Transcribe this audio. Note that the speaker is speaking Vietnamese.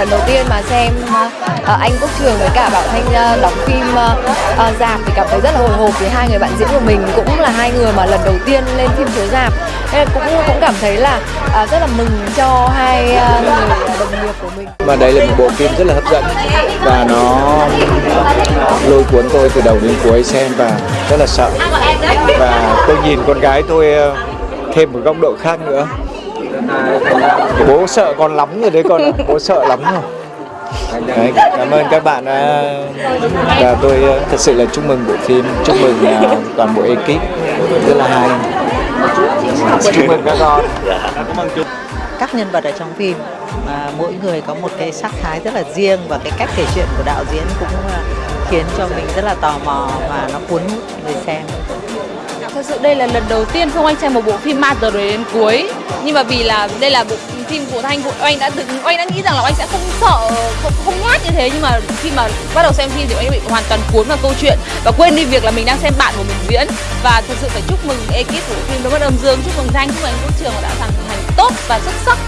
lần đầu tiên mà xem uh, anh Quốc Trường với cả Bảo Thanh uh, đóng phim uh, uh, dạp thì cảm thấy rất là hồi hộp vì hai người bạn diễn của mình cũng là hai người mà lần đầu tiên lên phim chiếu dạp nên cũng cũng cảm thấy là uh, rất là mừng cho hai uh, người đồng nghiệp của mình. Mà đây là một bộ phim rất là hấp dẫn và nó lôi cuốn tôi từ đầu đến cuối xem và rất là sợ. Và tôi nhìn con gái tôi thêm một góc độ khác nữa bố sợ con lắm rồi đấy con ạ. Bố sợ lắm rồi. Đấy, cảm ơn các bạn đã và tôi thật sự là chúc mừng bộ phim chúc mừng uh, toàn bộ ekip. Rất là hay. Chúc mừng các con. Các nhân vật ở trong phim mà mỗi người có một cái sắc thái rất là riêng và cái cách kể chuyện của đạo diễn cũng khiến cho mình rất là tò mò và nó cuốn hút người xem Thật sự đây là lần đầu tiên Phương Anh xem một bộ phim ma từ đầu đến cuối. Nhưng mà vì là đây là bộ phim của Thanh của Anh đã từng anh đã nghĩ rằng là anh sẽ không sợ không, không nhát như thế. Nhưng mà khi mà bắt đầu xem phim thì anh bị hoàn toàn cuốn vào câu chuyện và quên đi việc là mình đang xem bạn của mình diễn. Và thật sự phải chúc mừng ekip của phim Đôi Mắt âm dương chúc mừng Thanh chúc mừng anh Quốc Trường đã hoàn thành tốt và xuất sắc